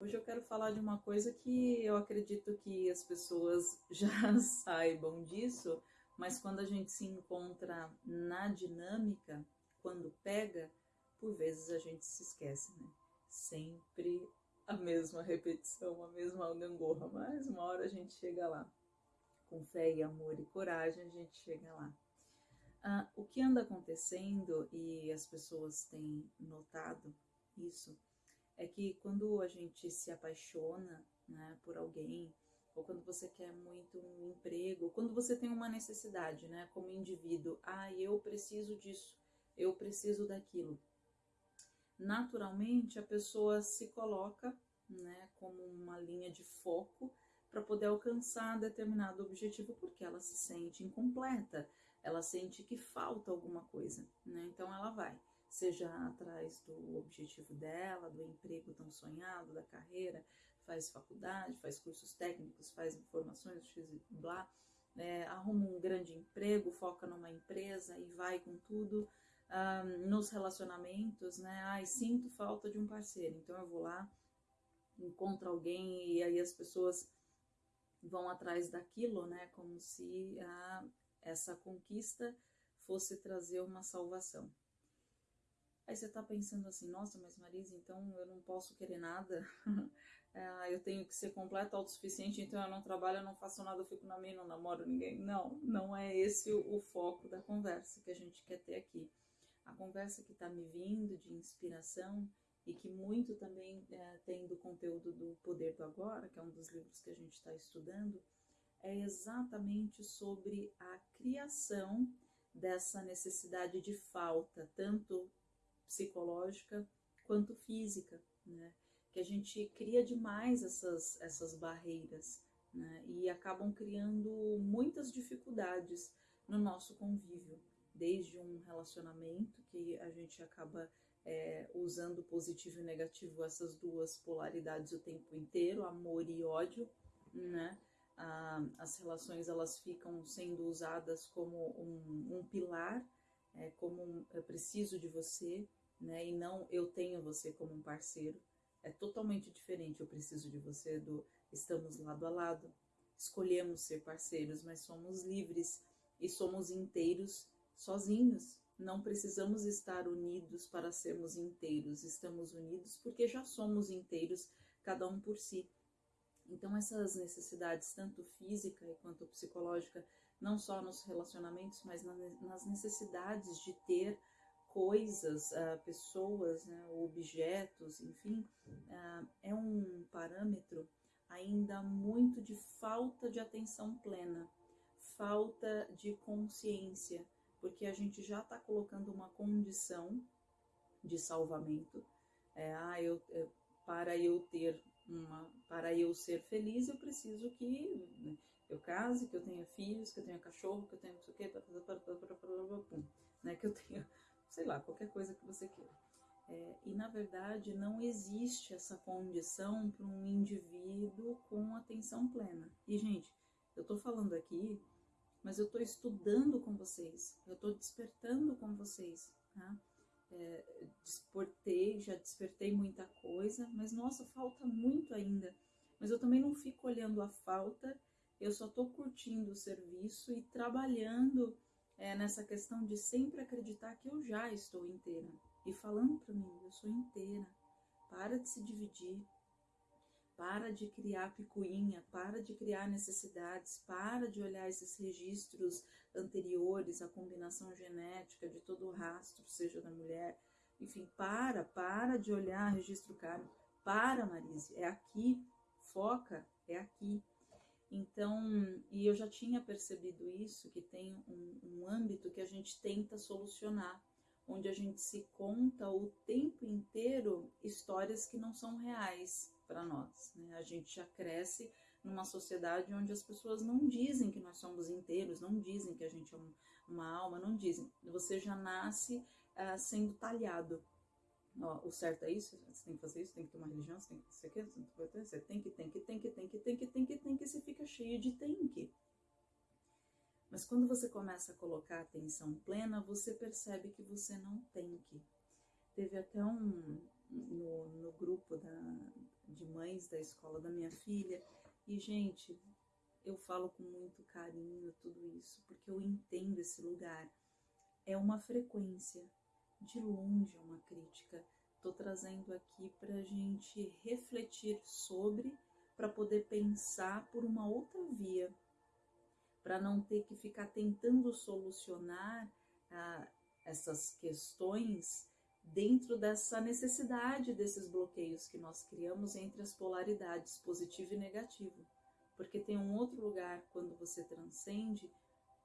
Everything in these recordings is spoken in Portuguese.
Hoje eu quero falar de uma coisa que eu acredito que as pessoas já saibam disso, mas quando a gente se encontra na dinâmica, quando pega, por vezes a gente se esquece, né? Sempre a mesma repetição, a mesma gangorra, mas uma hora a gente chega lá. Com fé e amor e coragem, a gente chega lá. Ah, o que anda acontecendo, e as pessoas têm notado isso, é que quando a gente se apaixona né, por alguém, ou quando você quer muito um emprego, ou quando você tem uma necessidade, né, como indivíduo, ah, eu preciso disso, eu preciso daquilo. Naturalmente, a pessoa se coloca, né, como uma linha de foco para poder alcançar determinado objetivo, porque ela se sente incompleta, ela sente que falta alguma coisa, né? Então ela vai seja atrás do objetivo dela, do emprego tão sonhado, da carreira, faz faculdade, faz cursos técnicos, faz informações, blá, é, arruma um grande emprego, foca numa empresa e vai com tudo. Um, nos relacionamentos, né? Ai, sinto falta de um parceiro, então eu vou lá, encontro alguém e aí as pessoas vão atrás daquilo, né? Como se a, essa conquista fosse trazer uma salvação. Aí você tá pensando assim, nossa, mas Marisa, então eu não posso querer nada, é, eu tenho que ser completa, autossuficiente, então eu não trabalho, eu não faço nada, eu fico na minha, não namoro ninguém. Não, não é esse o, foco da conversa que a gente quer ter aqui. A conversa que tá me vindo de inspiração e que muito também é, tem do conteúdo do Poder do Agora, que é um dos livros que a gente está estudando, é exatamente sobre a criação dessa necessidade de falta, tanto psicológica quanto física, né? Que a gente cria demais essas, essas barreiras, né? E acabam criando muitas dificuldades no nosso convívio, desde um relacionamento que a gente acaba é, usando positivo e negativo, essas duas polaridades o tempo inteiro, amor e ódio, né? As relações elas ficam sendo usadas como um, um pilar, é, como um, eu preciso de você, né? E não eu tenho você como um parceiro. É totalmente diferente. Eu preciso de você do estamos lado a lado. Escolhemos ser parceiros, mas somos livres e somos inteiros sozinhos. Não precisamos estar unidos para sermos inteiros. Estamos unidos porque já somos inteiros, cada um por si. Então essas necessidades, tanto física quanto psicológica, não só nos relacionamentos, mas nas necessidades de ter coisas, uh, pessoas, né, objetos, enfim, uh, é um parâmetro ainda muito de falta de atenção plena, falta de consciência, porque a gente já está colocando uma condição de salvamento. É, ah, eu, é, para eu ter uma, para eu ser feliz, eu preciso que eu case, que eu tenha filhos, que eu tenha cachorro, que eu tenha não sei o quê, né, que eu tenha sei lá, qualquer coisa que você queira. É, e na verdade não existe essa condição para um indivíduo com atenção plena. E gente, eu estou falando aqui, mas eu estou estudando com vocês, eu estou despertando com vocês, tá? É, desportei, já despertei muita coisa, mas nossa, falta muito ainda. Mas eu também não fico olhando a falta, eu só estou curtindo o serviço e trabalhando é, nessa questão de sempre acreditar que eu já estou inteira. E falando para mim, eu sou inteira. Para de se dividir. Para de criar picuinha, para de criar necessidades, para de olhar esses registros anteriores, a combinação genética de todo o rastro, seja da mulher, enfim, para, para de olhar registro kármico, para, Marise, é aqui, foca, é aqui. Então, e eu já tinha percebido isso, que tem um, um âmbito que a gente tenta solucionar, onde a gente se conta o tempo inteiro histórias que não são reais para nós. Né? A gente já cresce numa sociedade onde as pessoas não dizem que nós somos inteiros, não dizem que a gente é uma alma, não dizem. Você já nasce uh, sendo talhado ó, o certo é isso, você tem que fazer isso, tem que uma religião, você tem que ser aqui, você tem que, tem que, tem que, tem que, tem que, tem que, tem que, você fica cheio de tem que. Mas quando você começa a colocar atenção plena, você percebe que você não tem que. teve até um no, no grupo da, de mães da escola da minha filha, e gente, eu falo com muito carinho tudo isso, porque eu entendo esse lugar. É uma frequência, de longe uma crítica. Estou trazendo aqui para a gente refletir sobre, para poder pensar por uma outra via, para não ter que ficar tentando solucionar ah, essas questões dentro dessa necessidade desses bloqueios que nós criamos entre as polaridades positivo e negativo. Porque tem um outro lugar quando você transcende,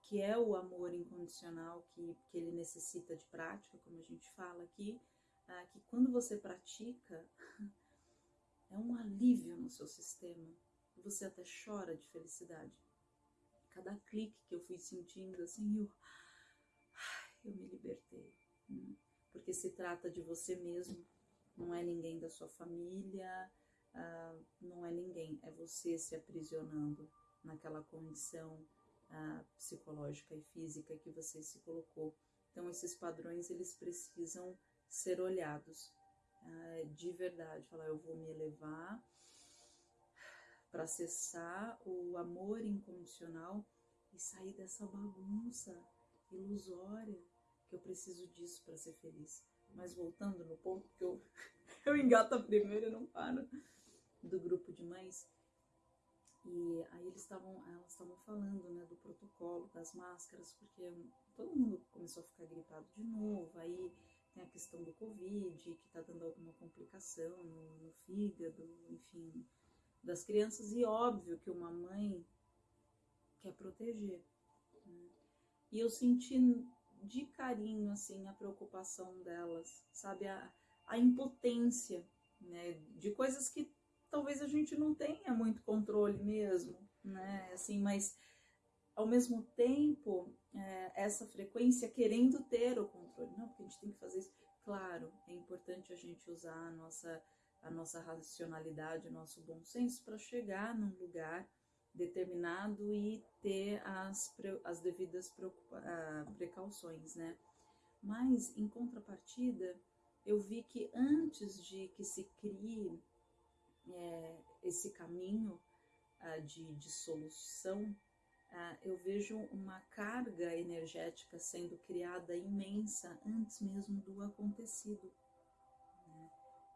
que é o amor incondicional, que, que ele necessita de prática, como a gente fala aqui, ah, que quando você pratica, é um alívio no seu sistema. Você até chora de felicidade. Cada clique que eu fui sentindo, assim, eu, eu me libertei. Né? porque se trata de você mesmo, não é ninguém da sua família, uh, não é ninguém, é você se aprisionando naquela condição psicológica e física que você se colocou. Então esses padrões eles precisam ser olhados uh, de verdade. Falar, eu vou me elevar para acessar o amor incondicional e sair dessa bagunça ilusória que eu preciso disso para ser feliz. Mas voltando no ponto que eu, eu engato a primeira e não paro, do grupo de mães, e aí eles estavam, elas estavam falando, né, do protocolo, das máscaras, porque todo mundo começou a ficar gripado de novo, aí tem a questão do Covid, que está dando alguma complicação no, no, fígado, enfim, das crianças, e óbvio que uma mãe quer proteger. Né? E eu senti de carinho, assim, a preocupação delas, sabe? A, a impotência, né? De coisas que talvez a gente não tenha muito controle mesmo, né? Assim, mas ao mesmo tempo, é, essa frequência querendo ter o controle. Não, porque a gente tem que fazer isso. Claro, é importante a gente usar a nossa, a nossa racionalidade, o nosso bom senso para chegar num lugar determinado e ter as, as devidas ah, precauções, né? Mas, em contrapartida, eu vi que antes de que se crie é, esse caminho ah, de, de, solução, ah, eu vejo uma carga energética sendo criada imensa antes mesmo do acontecido. Né?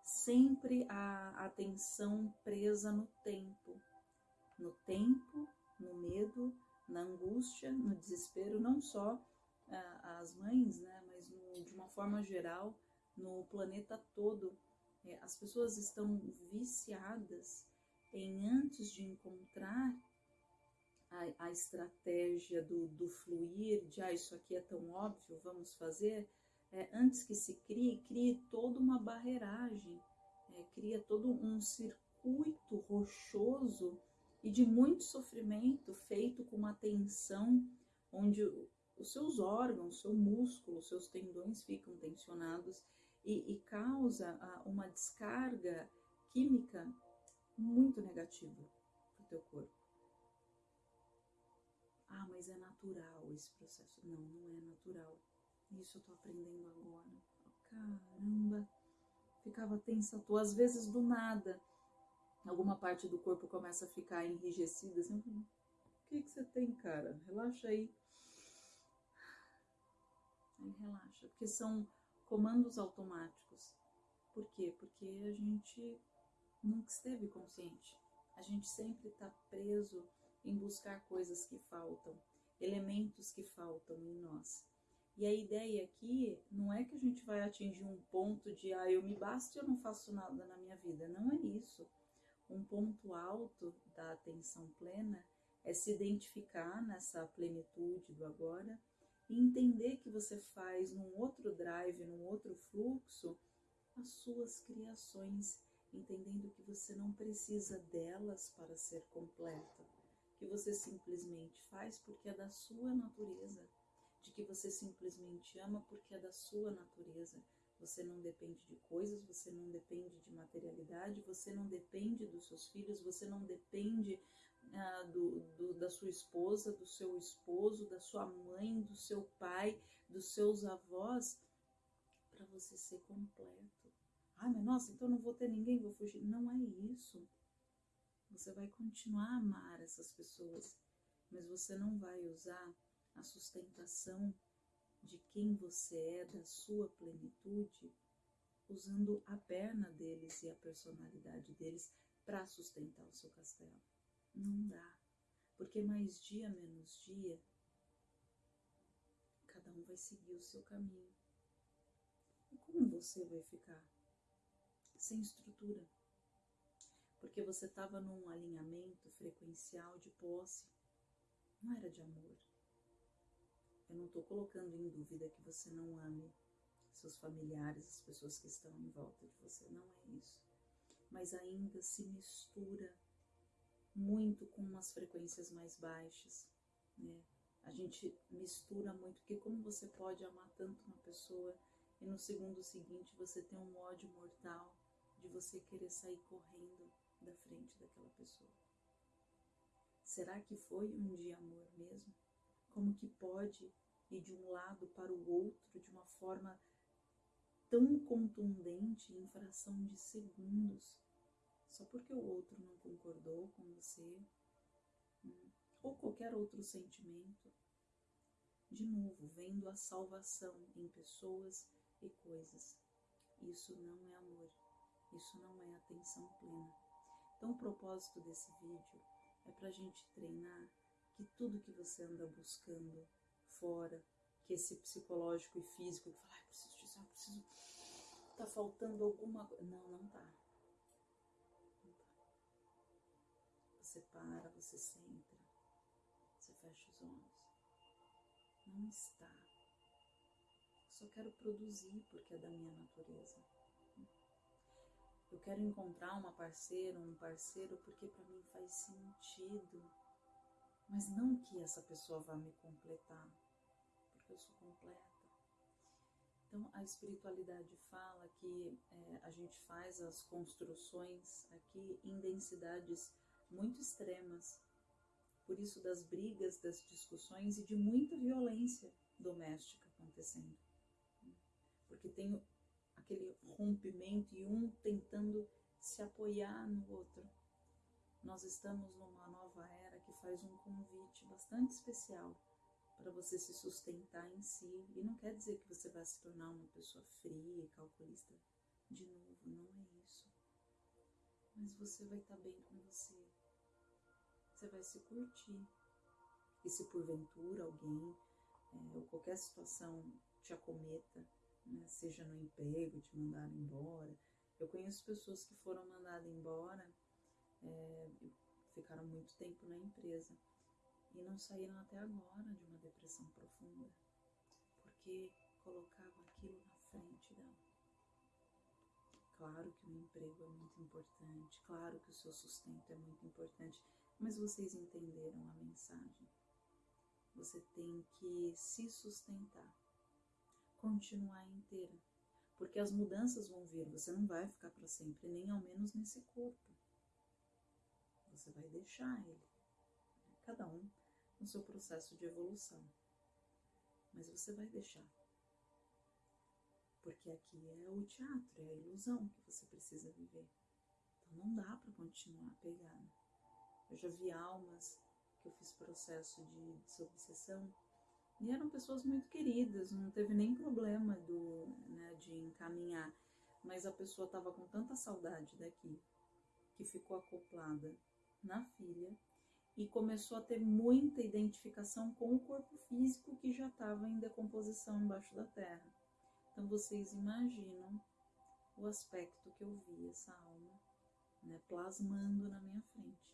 Sempre a atenção presa no tempo no tempo, no medo, na angústia, no desespero, não só ah, as mães, né, mas no, de uma forma geral, no planeta todo. É, as pessoas estão viciadas em, antes de encontrar a, a estratégia do, do, fluir, de ah, isso aqui é tão óbvio, vamos fazer, é, antes que se crie, crie toda uma barreiragem, é, cria todo um circuito rochoso e de muito sofrimento feito com uma tensão onde os seus órgãos, seu músculo, seus tendões ficam tensionados e, e causa uma descarga química muito negativa para o teu corpo. Ah, mas é natural esse processo. Não, não é natural. Isso eu tô aprendendo agora. Caramba, ficava tensa toa, às vezes do nada alguma parte do corpo começa a ficar enrijecida, assim, o que, que você tem, cara? Relaxa aí. Aí relaxa, porque são comandos automáticos. Por quê? Porque a gente nunca esteve consciente. A gente sempre está preso em buscar coisas que faltam, elementos que faltam em nós. E a ideia aqui não é que a gente vai atingir um ponto de ah, eu me basto e eu não faço nada na minha vida. Não é isso. Um ponto alto da atenção plena é se identificar nessa plenitude do agora entender que você faz num outro drive, num outro fluxo, as suas criações, entendendo que você não precisa delas para ser completa, que você simplesmente faz porque é da sua natureza, de que você simplesmente ama porque é da sua natureza, você não depende de coisas, você não depende de materialidade, você não depende dos seus filhos, você não depende ah, do, do, da sua esposa, do seu esposo, da sua mãe, do seu pai, dos seus avós para você ser completo. Ah, mas nossa, então não vou ter ninguém, vou fugir. Não é isso. Você vai continuar a amar essas pessoas, mas você não vai usar a sustentação de quem você é, da sua plenitude, usando a perna deles e a personalidade deles para sustentar o seu castelo. Não dá. Porque mais dia menos dia, cada um vai seguir o seu caminho. E como você vai ficar? Sem estrutura. Porque você estava num alinhamento frequencial de posse, não era de amor. Eu não estou colocando em dúvida que você não ame seus familiares, as pessoas que estão em volta de você, não é isso. Mas ainda se mistura muito com umas frequências mais baixas, né? A gente mistura muito, porque como você pode amar tanto uma pessoa e no segundo seguinte você tem um ódio mortal de você querer sair correndo da frente daquela pessoa? Será que foi um dia amor mesmo? Como que pode ir de um lado para o outro de uma forma tão contundente em fração de segundos, só porque o outro não concordou com você, hum, ou qualquer outro sentimento? De novo, vendo a salvação em pessoas e coisas. Isso não é amor, isso não é atenção plena. Então, o propósito desse vídeo é para a gente treinar que tudo que você anda buscando fora, que esse psicológico e físico, que fala, ah, preciso disso, ah, preciso. Tá faltando alguma coisa. Não, não tá. Você para, você senta, você fecha os olhos. Não está. só quero produzir porque é da minha natureza. Eu quero encontrar uma parceira, um parceiro, porque para mim faz sentido. Mas não que essa pessoa vá me completar, porque eu sou completa. Então, a espiritualidade fala que é, a gente faz as construções aqui em densidades muito extremas, por isso das brigas, das discussões e de muita violência doméstica acontecendo. Porque tem aquele rompimento e um tentando se apoiar no outro. Nós estamos numa nova era que faz um convite bastante especial para você se sustentar em si. E não quer dizer que você vai se tornar uma pessoa fria, calculista. De novo, não é isso. Mas você vai estar bem com você. Você vai se curtir. E se porventura alguém é, ou qualquer situação te acometa, né, seja no emprego, te mandaram embora. Eu conheço pessoas que foram mandadas embora, é, ficaram muito tempo na empresa e não saíram até agora de uma depressão profunda, porque colocavam aquilo na frente dela. Claro que o emprego é muito importante, claro que o seu sustento é muito importante, mas vocês entenderam a mensagem. Você tem que se sustentar continuar inteira. Porque as mudanças vão vir, você não vai ficar para sempre, nem ao menos nesse corpo. Você vai deixar ele. Cada um no seu processo de evolução. Mas você vai deixar. Porque aqui é o teatro, é a ilusão que você precisa viver. Então não dá para continuar pegado. Eu já vi almas que eu fiz processo de desobsessão e eram pessoas muito queridas, não teve nem problema do, né, de encaminhar. Mas a pessoa estava com tanta saudade daqui que ficou acoplada na filha e começou a ter muita identificação com o corpo físico que já estava em decomposição embaixo da terra. Então vocês imaginam o aspecto que eu vi essa alma né, plasmando na minha frente.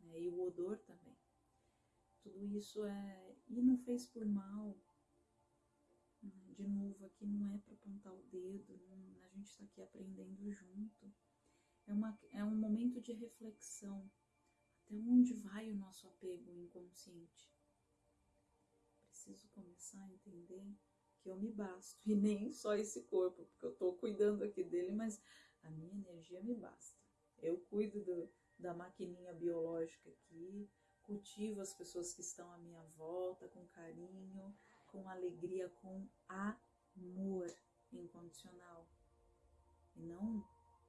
Né, e o odor também. Tudo isso é. E não fez por mal. Né? De novo, aqui não é para apontar o dedo, não, a gente está aqui aprendendo junto. É, uma, é um momento de reflexão. Até onde vai o nosso apego inconsciente? Preciso começar a entender que eu me basto. E nem só esse corpo, porque eu estou cuidando aqui dele, mas a minha energia me basta. Eu cuido do, da maquininha biológica aqui, cultivo as pessoas que estão à minha volta com carinho, com alegria, com amor. incondicional e não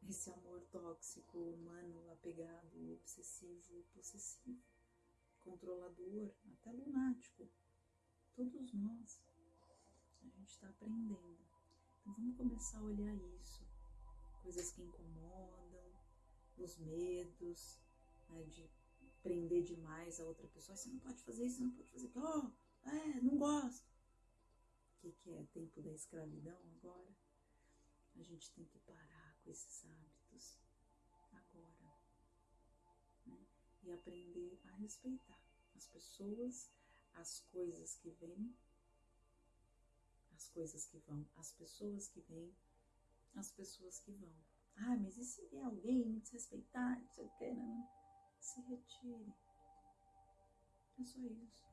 esse amor tóxico, humano, apegado, obsessivo, possessivo, controlador, até lunático. Todos nós, a gente está aprendendo. Então vamos começar a olhar isso, coisas que incomodam, os medos, né, de prender demais a outra pessoa. Você não pode fazer isso, você não pode fazer aquilo. Oh, é, não gosto. O que, que é tempo da escravidão agora? A gente tem que parar com esses hábitos agora. Né? E aprender a respeitar as pessoas, as coisas que vêm, as coisas que vão, as pessoas que vêm, as pessoas que vão. Ah, mas e se vier alguém me desrespeitar, não sei o que, né? Se retire. É só isso.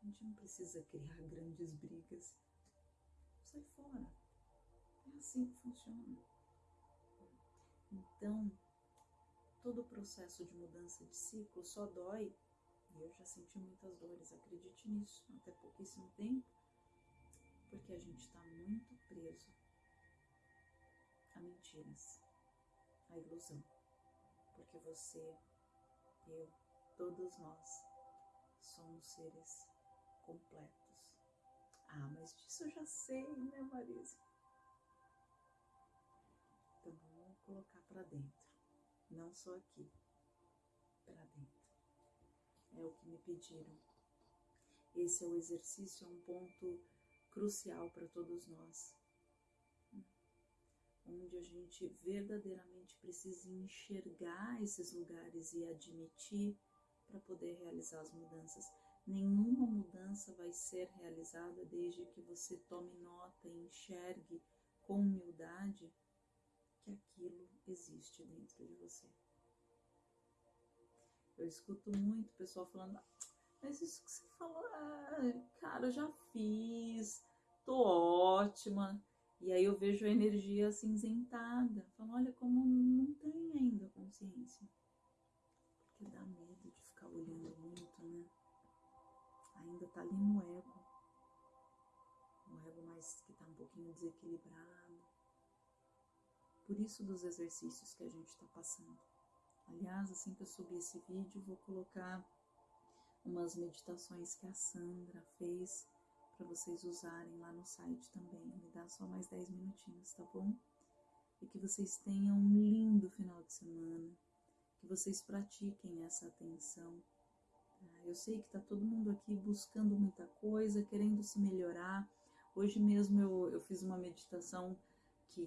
A gente não precisa criar grandes brigas. Sai fora. É assim que funciona. Então, todo o processo de mudança de ciclo só dói, e eu já senti muitas dores, acredite nisso, até pouquíssimo tempo, gente está muito preso a mentiras, a ilusão. Porque você, eu, todos nós somos seres completos. Ah, mas disso eu já sei, né, Marisa? Então vamos colocar para dentro, não só aqui, para dentro. É o que me pediram. Esse é o exercício, é um ponto crucial para todos nós onde a gente verdadeiramente precisa enxergar esses lugares e admitir para poder realizar as mudanças. Nenhuma mudança vai ser realizada desde que você tome nota e enxergue com humildade que aquilo existe dentro de você. Eu escuto muito pessoal falando, mas isso que você falou, ah, cara, eu já fiz, tô ótima. E aí eu vejo a energia cinzentada. Falo, olha como não tem ainda consciência. Porque dá medo de ficar olhando muito, né? Ainda tá ali no ego. O ego mais que tá um pouquinho desequilibrado. Por isso dos exercícios que a gente está passando. Aliás, assim que eu subir esse vídeo, vou colocar umas meditações que a Sandra fez para vocês usarem lá no site também. Me dá só mais 10 minutinhos, tá bom? E que vocês tenham um lindo final de semana, que vocês pratiquem essa atenção. Tá? Eu sei que tá todo mundo aqui buscando muita coisa, querendo se melhorar. Hoje mesmo eu, eu fiz uma meditação que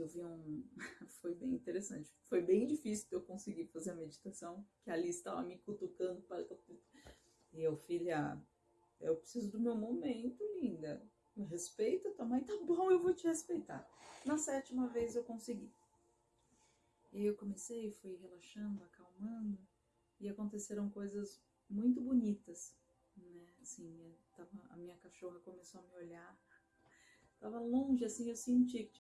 eu vi um. Foi bem interessante. Foi bem difícil eu conseguir fazer a meditação, que a Alice estava me cutucando para. E eu, filha, eu preciso do meu momento, linda. Me respeita, tua mãe tá bom, eu vou te respeitar. Na sétima vez eu consegui. E aí eu comecei, fui relaxando, acalmando, e aconteceram coisas muito bonitas, né? Assim, tava, a minha cachorra começou a me olhar. Tava longe, assim, eu senti que